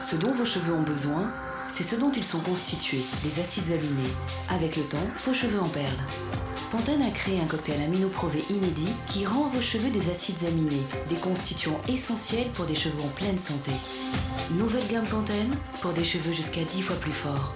Ce dont vos cheveux ont besoin, c'est ce dont ils sont constitués, les acides aminés. Avec le temps, vos cheveux en perdent. Pantene a créé un cocktail aminoprové inédit qui rend vos cheveux des acides aminés, des constituants essentiels pour des cheveux en pleine santé. Nouvelle gamme Pantene pour des cheveux jusqu'à 10 fois plus forts.